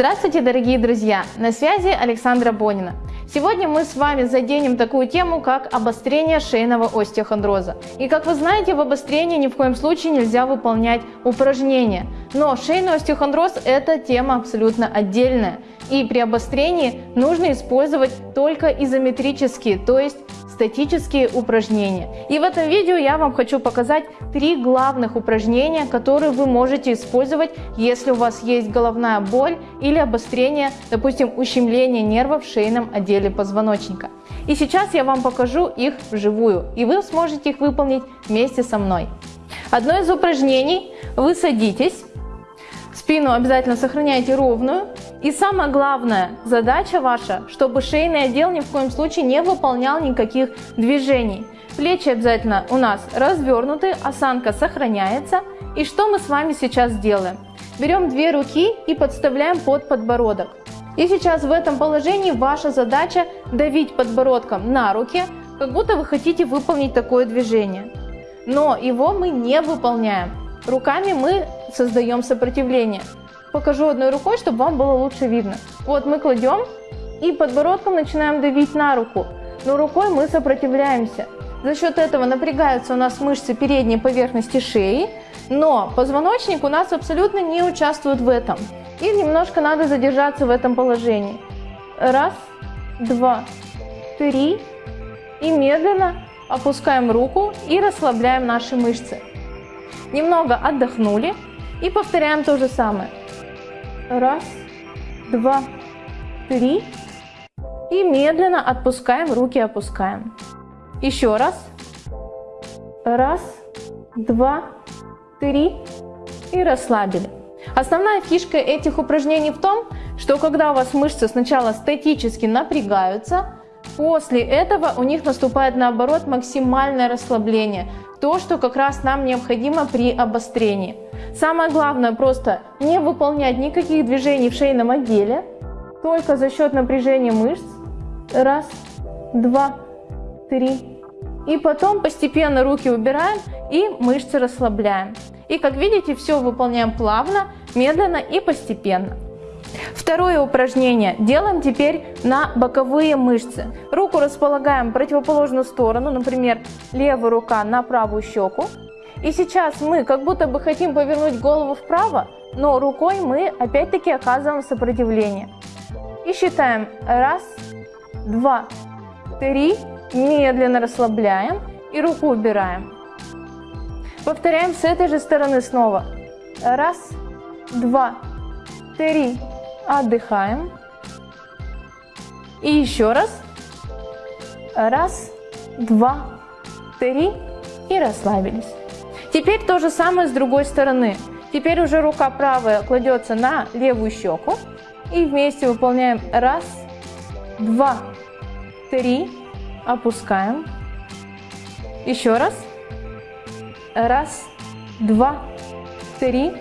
Здравствуйте, дорогие друзья! На связи Александра Бонина. Сегодня мы с вами заденем такую тему, как обострение шейного остеохондроза. И как вы знаете, в обострении ни в коем случае нельзя выполнять упражнения. Но шейный остеохондроз – это тема абсолютно отдельная. И при обострении нужно использовать только изометрические, то есть статические упражнения. И в этом видео я вам хочу показать три главных упражнения, которые вы можете использовать, если у вас есть головная боль или обострение, допустим, ущемление нервов в шейном отделе позвоночника. И сейчас я вам покажу их вживую, и вы сможете их выполнить вместе со мной. Одно из упражнений – вы садитесь, спину обязательно сохраняйте ровную, и самая главная задача ваша, чтобы шейный отдел ни в коем случае не выполнял никаких движений. Плечи обязательно у нас развернуты, осанка сохраняется. И что мы с вами сейчас делаем? Берем две руки и подставляем под подбородок. И сейчас в этом положении ваша задача давить подбородком на руки, как будто вы хотите выполнить такое движение. Но его мы не выполняем. Руками мы создаем сопротивление покажу одной рукой, чтобы вам было лучше видно. Вот мы кладем и подбородком начинаем давить на руку, но рукой мы сопротивляемся. За счет этого напрягаются у нас мышцы передней поверхности шеи, но позвоночник у нас абсолютно не участвует в этом. И немножко надо задержаться в этом положении. Раз, два, три. И медленно опускаем руку и расслабляем наши мышцы. Немного отдохнули и повторяем то же самое. Раз, два, три. И медленно отпускаем, руки опускаем. Еще раз. Раз, два, три. И расслабили. Основная фишка этих упражнений в том, что когда у вас мышцы сначала статически напрягаются, после этого у них наступает наоборот максимальное расслабление. То, что как раз нам необходимо при обострении. Самое главное просто не выполнять никаких движений в шейном отделе, только за счет напряжения мышц. Раз, два, три. И потом постепенно руки убираем и мышцы расслабляем. И как видите, все выполняем плавно, медленно и постепенно. Второе упражнение делаем теперь на боковые мышцы. Руку располагаем в противоположную сторону, например, левая рука на правую щеку, и сейчас мы как будто бы хотим повернуть голову вправо, но рукой мы опять-таки оказываем сопротивление. И считаем. Раз, два, три. Медленно расслабляем и руку убираем. Повторяем с этой же стороны снова. Раз, два, три. Отдыхаем. И еще раз. Раз, два, три. И расслабились. Теперь то же самое с другой стороны. Теперь уже рука правая кладется на левую щеку. И вместе выполняем раз, два, три. Опускаем. Еще раз. Раз, два, три.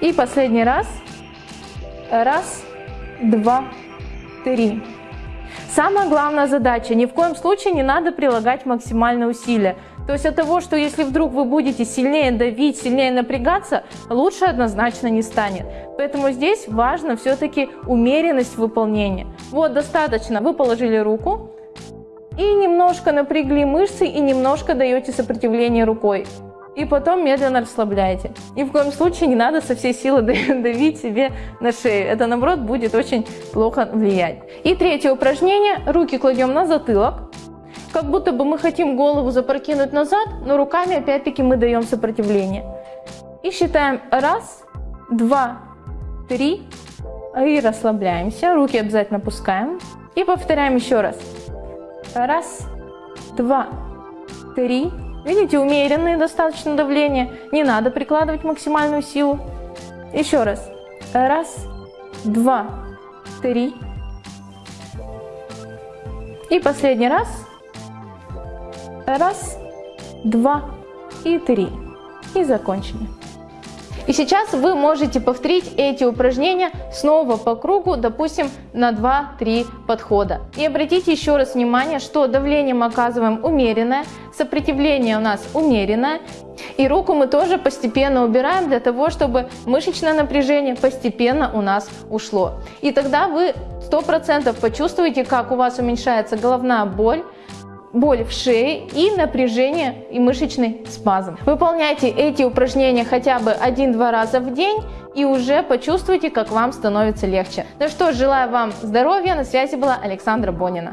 И последний раз. Раз, два, три. Самая главная задача, ни в коем случае не надо прилагать максимальные усилия. То есть от того, что если вдруг вы будете сильнее давить, сильнее напрягаться, лучше однозначно не станет. Поэтому здесь важно все-таки умеренность выполнения. Вот достаточно, вы положили руку и немножко напрягли мышцы и немножко даете сопротивление рукой. И потом медленно расслабляете. Ни в коем случае не надо со всей силы давить себе на шею. Это наоборот будет очень плохо влиять. И третье упражнение. Руки кладем на затылок как будто бы мы хотим голову запрокинуть назад, но руками опять-таки мы даем сопротивление. И считаем раз, два, три. И расслабляемся. Руки обязательно опускаем. И повторяем еще раз. Раз, два, три. Видите, умеренное достаточно давление. Не надо прикладывать максимальную силу. Еще раз. Раз, два, три. И последний раз. Раз, два и три. И закончили. И сейчас вы можете повторить эти упражнения снова по кругу, допустим, на 2-3 подхода. И обратите еще раз внимание, что давление мы оказываем умеренное, сопротивление у нас умеренное, и руку мы тоже постепенно убираем для того, чтобы мышечное напряжение постепенно у нас ушло. И тогда вы 100% почувствуете, как у вас уменьшается головная боль, боль в шее и напряжение и мышечный спазм. Выполняйте эти упражнения хотя бы один-два раза в день и уже почувствуйте, как вам становится легче. Ну что желаю вам здоровья. На связи была Александра Бонина.